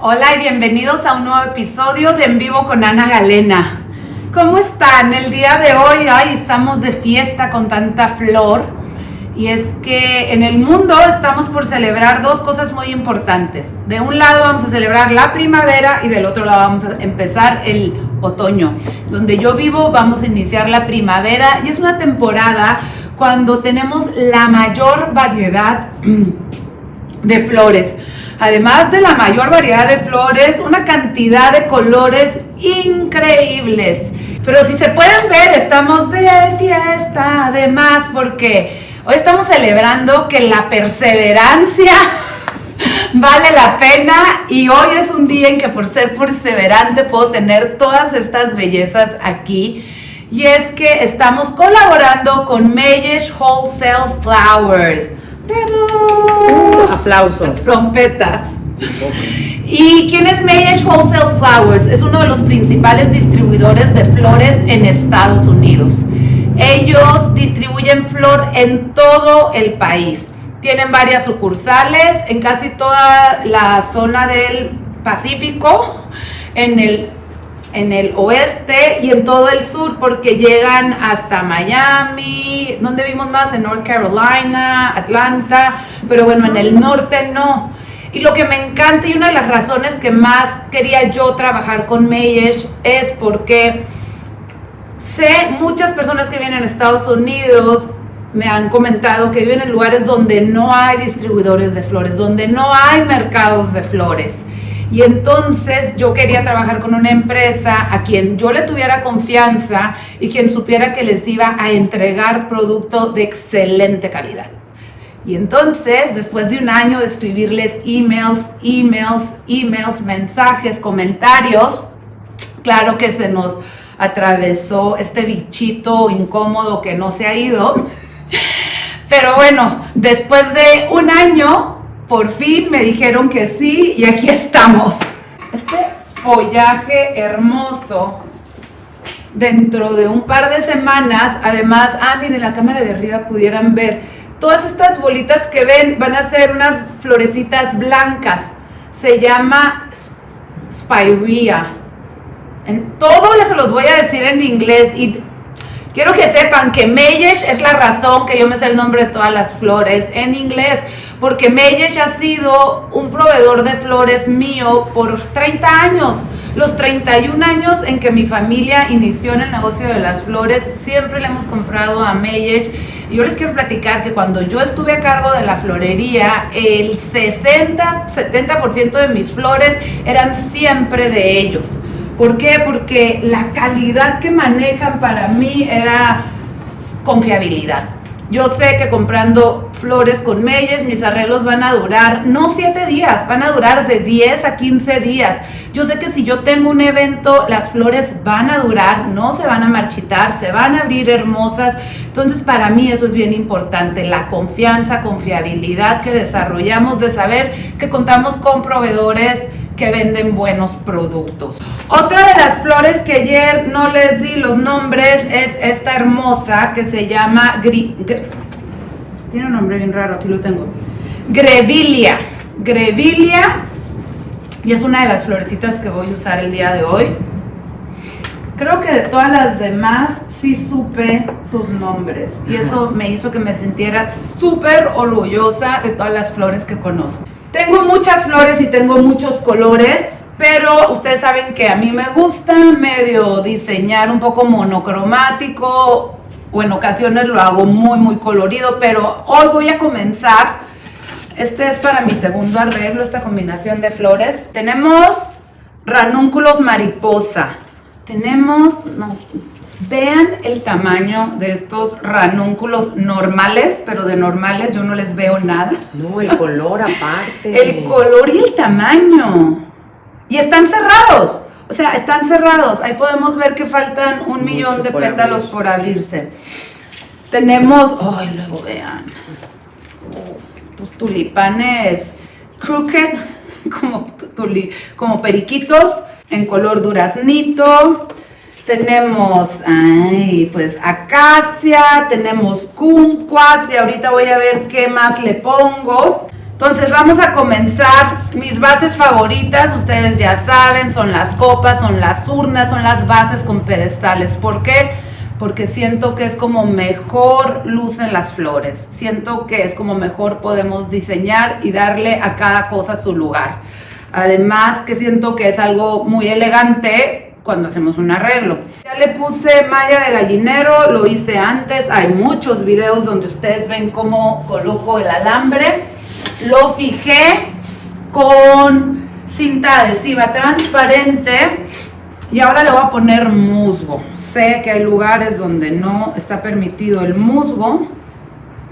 Hola y bienvenidos a un nuevo episodio de En Vivo con Ana Galena. ¿Cómo están? El día de hoy, estamos de fiesta con tanta flor. Y es que en el mundo estamos por celebrar dos cosas muy importantes. De un lado vamos a celebrar la primavera y del otro lado vamos a empezar el otoño. Donde yo vivo vamos a iniciar la primavera y es una temporada cuando tenemos la mayor variedad de flores. Además de la mayor variedad de flores, una cantidad de colores increíbles. Pero si se pueden ver, estamos de fiesta, además, porque hoy estamos celebrando que la perseverancia vale la pena y hoy es un día en que por ser perseverante puedo tener todas estas bellezas aquí. Y es que estamos colaborando con Meyesh Wholesale Flowers. Uh, aplausos. Trompetas. ¿Y quién es Meyesh Wholesale Flowers? Es uno de los principales distribuidores de flores en Estados Unidos. Ellos distribuyen flor en todo el país. Tienen varias sucursales en casi toda la zona del Pacífico, en el en el oeste y en todo el sur porque llegan hasta Miami, donde vimos más en North Carolina, Atlanta, pero bueno, en el norte no. Y lo que me encanta y una de las razones que más quería yo trabajar con Mayesh es porque sé muchas personas que vienen a Estados Unidos me han comentado que viven en lugares donde no hay distribuidores de flores, donde no hay mercados de flores. Y entonces yo quería trabajar con una empresa a quien yo le tuviera confianza y quien supiera que les iba a entregar producto de excelente calidad. Y entonces, después de un año de escribirles emails, emails, emails, mensajes, comentarios, claro que se nos atravesó este bichito incómodo que no se ha ido. Pero bueno, después de un año por fin me dijeron que sí y aquí estamos. Este follaje hermoso dentro de un par de semanas, además, ah, miren, la cámara de arriba pudieran ver, todas estas bolitas que ven van a ser unas florecitas blancas. Se llama Spirea. En todo les los voy a decir en inglés y quiero que sepan que Meyesh es la razón que yo me sé el nombre de todas las flores en inglés porque Meyesh ha sido un proveedor de flores mío por 30 años. Los 31 años en que mi familia inició en el negocio de las flores, siempre le hemos comprado a Meyesh. Y yo les quiero platicar que cuando yo estuve a cargo de la florería, el 60-70% de mis flores eran siempre de ellos. ¿Por qué? Porque la calidad que manejan para mí era confiabilidad. Yo sé que comprando flores con meyes, mis arreglos van a durar, no 7 días, van a durar de 10 a 15 días. Yo sé que si yo tengo un evento, las flores van a durar, no se van a marchitar, se van a abrir hermosas. Entonces, para mí eso es bien importante, la confianza, confiabilidad que desarrollamos de saber que contamos con proveedores que venden buenos productos. Otra de las flores que ayer no les di los nombres es esta hermosa que se llama... tiene un nombre bien raro, aquí lo tengo. Grevilia. Grevilia. Y es una de las florecitas que voy a usar el día de hoy. Creo que de todas las demás sí supe sus nombres. Y eso me hizo que me sintiera súper orgullosa de todas las flores que conozco. Tengo muchas flores y tengo muchos colores, pero ustedes saben que a mí me gusta medio diseñar un poco monocromático o en ocasiones lo hago muy muy colorido, pero hoy voy a comenzar. Este es para mi segundo arreglo, esta combinación de flores. Tenemos ranúnculos mariposa. Tenemos, no, Vean el tamaño de estos ranúnculos normales, pero de normales yo no les veo nada. No, el color aparte. el color y el tamaño. Y están cerrados. O sea, están cerrados. Ahí podemos ver que faltan un millón de pétalos por abrirse. Tenemos, ay, luego vean. estos tulipanes crooked, como, como periquitos, en color duraznito tenemos, ay, pues acacia, tenemos kumquats y ahorita voy a ver qué más le pongo. Entonces vamos a comenzar. Mis bases favoritas, ustedes ya saben, son las copas, son las urnas, son las bases con pedestales. ¿Por qué? Porque siento que es como mejor lucen las flores. Siento que es como mejor podemos diseñar y darle a cada cosa su lugar. Además que siento que es algo muy elegante cuando hacemos un arreglo. Ya le puse malla de gallinero, lo hice antes. Hay muchos videos donde ustedes ven cómo coloco el alambre lo fijé con cinta adhesiva transparente y ahora le voy a poner musgo. Sé que hay lugares donde no está permitido el musgo.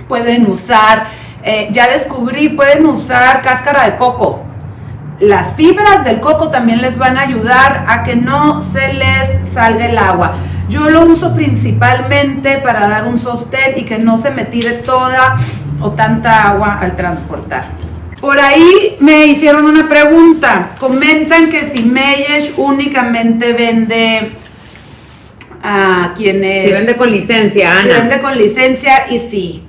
Pueden usar, eh, ya descubrí, pueden usar cáscara de coco. Las fibras del coco también les van a ayudar a que no se les salga el agua. Yo lo uso principalmente para dar un sostén y que no se me tire toda o tanta agua al transportar. Por ahí me hicieron una pregunta. Comentan que si Meyesh únicamente vende a quienes... Si vende con licencia, Ana. Si vende con licencia y sí.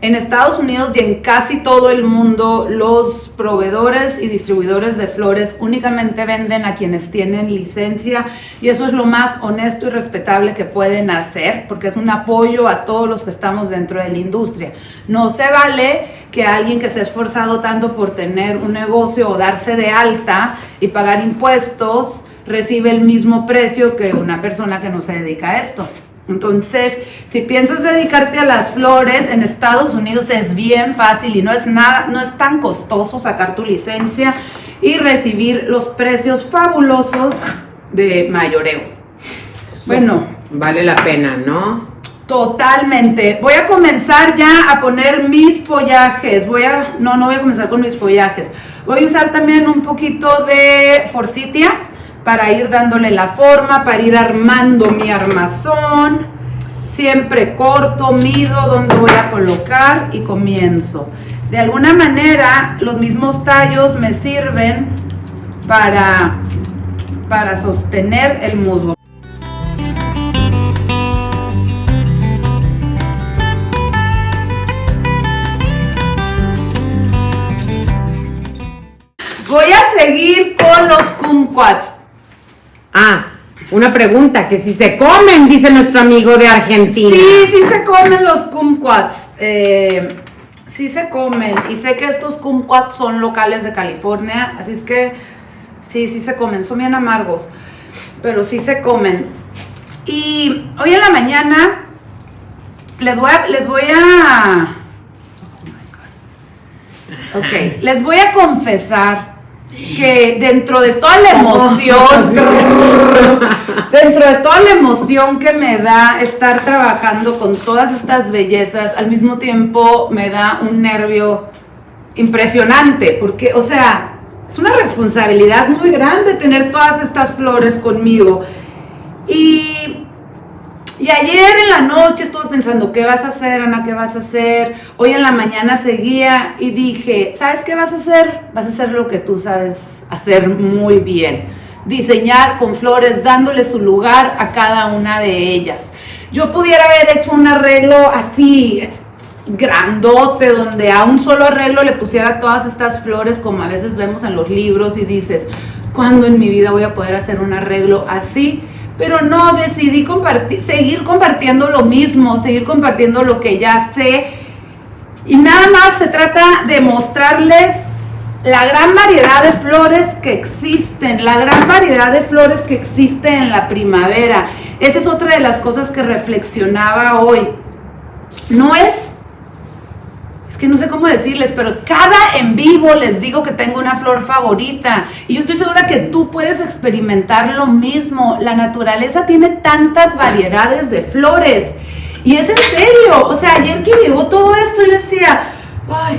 En Estados Unidos y en casi todo el mundo, los proveedores y distribuidores de flores únicamente venden a quienes tienen licencia y eso es lo más honesto y respetable que pueden hacer porque es un apoyo a todos los que estamos dentro de la industria. No se vale que alguien que se ha esforzado tanto por tener un negocio o darse de alta y pagar impuestos recibe el mismo precio que una persona que no se dedica a esto. Entonces, si piensas dedicarte a las flores, en Estados Unidos es bien fácil y no es nada, no es tan costoso sacar tu licencia y recibir los precios fabulosos de mayoreo. Bueno, vale la pena, ¿no? Totalmente. Voy a comenzar ya a poner mis follajes. Voy a, no, no voy a comenzar con mis follajes. Voy a usar también un poquito de forsythia para ir dándole la forma, para ir armando mi armazón. Siempre corto, mido dónde voy a colocar y comienzo. De alguna manera, los mismos tallos me sirven para, para sostener el musgo. Voy a seguir con los kumquats. Ah, una pregunta, que si se comen, dice nuestro amigo de Argentina. Sí, sí se comen los kumquats. Eh, sí se comen. Y sé que estos kumquats son locales de California, así es que sí, sí se comen. Son bien amargos, pero sí se comen. Y hoy en la mañana les voy a... Les voy a ok, les voy a confesar que dentro de toda la emoción, dentro de toda la emoción que me da estar trabajando con todas estas bellezas, al mismo tiempo me da un nervio impresionante, porque, o sea, es una responsabilidad muy grande tener todas estas flores conmigo. Y y ayer en la noche estuve pensando, ¿qué vas a hacer, Ana? ¿Qué vas a hacer? Hoy en la mañana seguía y dije, ¿sabes qué vas a hacer? Vas a hacer lo que tú sabes hacer muy bien. Diseñar con flores, dándole su lugar a cada una de ellas. Yo pudiera haber hecho un arreglo así, grandote, donde a un solo arreglo le pusiera todas estas flores como a veces vemos en los libros y dices, ¿cuándo en mi vida voy a poder hacer un arreglo así? Pero no, decidí compartir, seguir compartiendo lo mismo, seguir compartiendo lo que ya sé. Y nada más se trata de mostrarles la gran variedad de flores que existen, la gran variedad de flores que existe en la primavera. Esa es otra de las cosas que reflexionaba hoy. No es es que no sé cómo decirles, pero cada en vivo les digo que tengo una flor favorita. Y yo estoy segura que tú puedes experimentar lo mismo. La naturaleza tiene tantas variedades de flores. Y es en serio. O sea, ayer que llegó todo esto, yo decía, ay,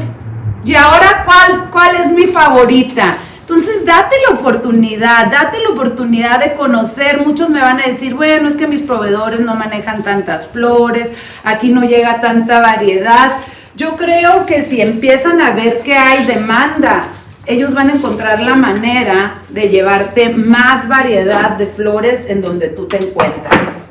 ¿y ahora cuál, cuál es mi favorita? Entonces, date la oportunidad, date la oportunidad de conocer. Muchos me van a decir, bueno, es que mis proveedores no manejan tantas flores, aquí no llega tanta variedad. Yo creo que si empiezan a ver que hay demanda, ellos van a encontrar la manera de llevarte más variedad de flores en donde tú te encuentras.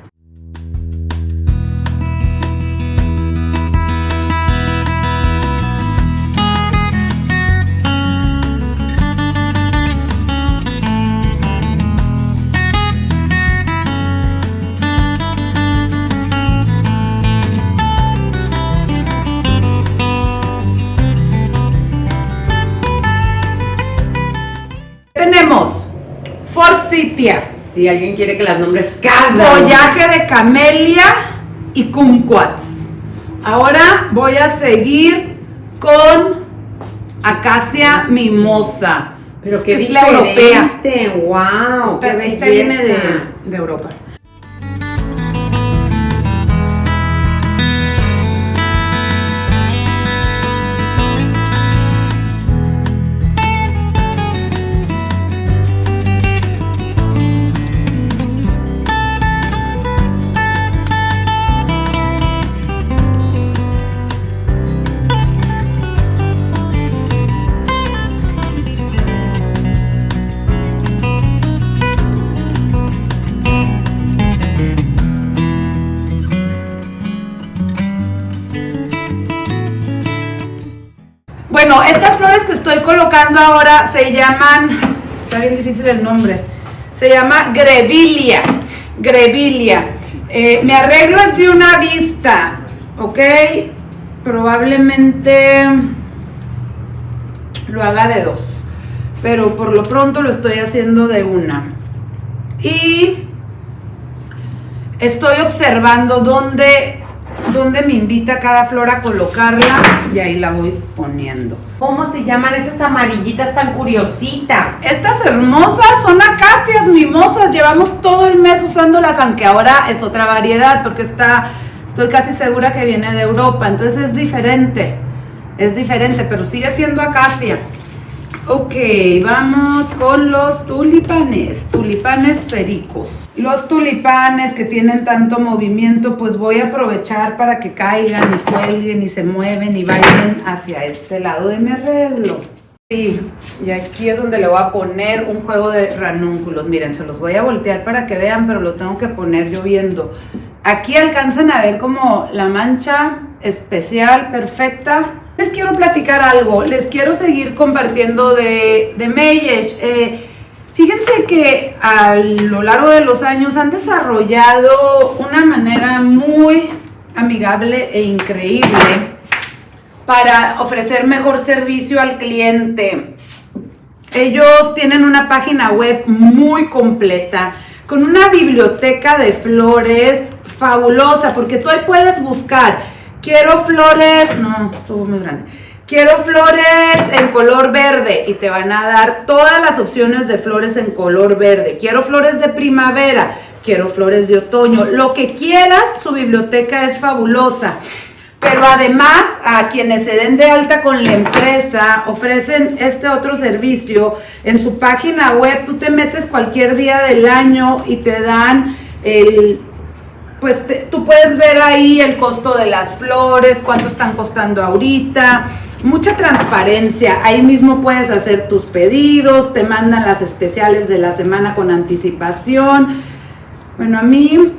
Si alguien quiere que las nombres cada follaje de camelia y kumquats. Ahora voy a seguir con acacia mimosa. Pero Es qué que es la europea. wow, Esta, esta viene de, de Europa. Ahora se llaman, está bien difícil el nombre, se llama Grevillea, Grevillea. Eh, mi arreglo es una vista, ¿ok? Probablemente lo haga de dos, pero por lo pronto lo estoy haciendo de una. Y estoy observando dónde, dónde me invita cada flor a colocarla y ahí la voy poniendo. ¿Cómo se llaman esas amarillitas tan curiositas? Estas hermosas son acacias mimosas, llevamos todo el mes usándolas, aunque ahora es otra variedad porque está, estoy casi segura que viene de Europa, entonces es diferente, es diferente, pero sigue siendo acacia. Ok, vamos con los tulipanes, tulipanes pericos. Los tulipanes que tienen tanto movimiento, pues voy a aprovechar para que caigan y cuelguen y se mueven y vayan hacia este lado de mi arreglo. Sí, y aquí es donde le voy a poner un juego de ranúnculos. Miren, se los voy a voltear para que vean, pero lo tengo que poner yo viendo. Aquí alcanzan a ver como la mancha especial, perfecta. Les quiero platicar algo, les quiero seguir compartiendo de, de Meyesh. Eh, fíjense que a lo largo de los años han desarrollado una manera muy amigable e increíble para ofrecer mejor servicio al cliente. Ellos tienen una página web muy completa, con una biblioteca de flores fabulosa, porque tú ahí puedes buscar, quiero flores, no, estuvo muy grande, quiero flores en color verde y te van a dar todas las opciones de flores en color verde, quiero flores de primavera, quiero flores de otoño, lo que quieras, su biblioteca es fabulosa. Pero además a quienes se den de alta con la empresa ofrecen este otro servicio. En su página web tú te metes cualquier día del año y te dan el... Pues tú puedes ver ahí el costo de las flores, cuánto están costando ahorita, mucha transparencia. Ahí mismo puedes hacer tus pedidos, te mandan las especiales de la semana con anticipación. Bueno, a mí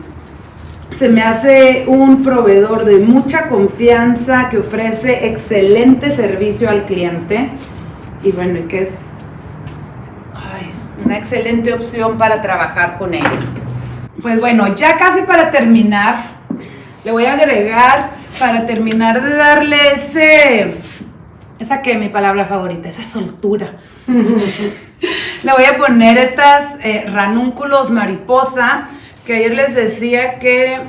se me hace un proveedor de mucha confianza que ofrece excelente servicio al cliente y bueno, que es ay, una excelente opción para trabajar con ellos. Pues bueno, ya casi para terminar, le voy a agregar para terminar de darle ese, esa que mi palabra favorita, esa soltura. Le voy a poner estas eh, ranúnculos mariposa, que ayer les decía que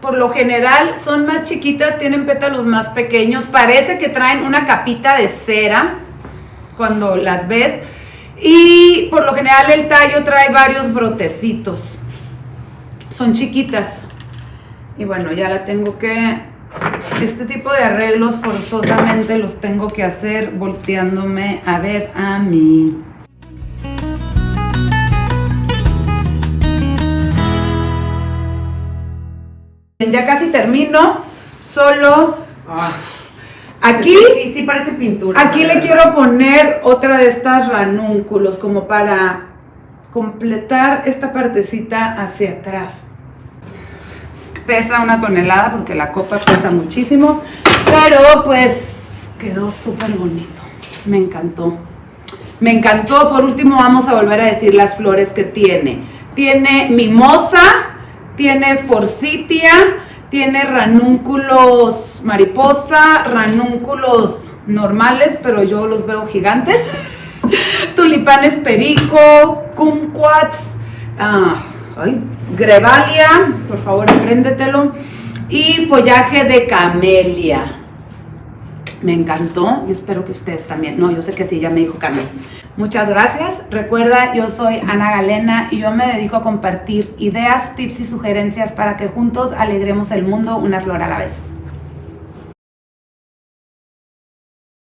por lo general son más chiquitas, tienen pétalos más pequeños, parece que traen una capita de cera cuando las ves. Y por lo general el tallo trae varios brotecitos. Son chiquitas. Y bueno, ya la tengo que... Este tipo de arreglos forzosamente los tengo que hacer volteándome a ver a mí. Ya casi termino. Solo Ah, aquí, sí, sí, sí, parece pintura. aquí le quiero poner otra de estas ranúnculos como para completar esta partecita hacia atrás. Pesa una tonelada porque la copa pesa muchísimo, pero pues quedó súper bonito. Me encantó. Me encantó. Por último, vamos a volver a decir las flores que tiene. Tiene mimosa, tiene forsythia, tiene ranúnculos mariposa, ranúnculos normales, pero yo los veo gigantes. Tulipanes perico, kumquats, ah, grevalia, por favor apréndetelo, y follaje de camelia. Me encantó y espero que ustedes también. No, yo sé que sí, ya me dijo Camelia. Muchas gracias. Recuerda, yo soy Ana Galena y yo me dedico a compartir ideas, tips y sugerencias para que juntos alegremos el mundo una flor a la vez.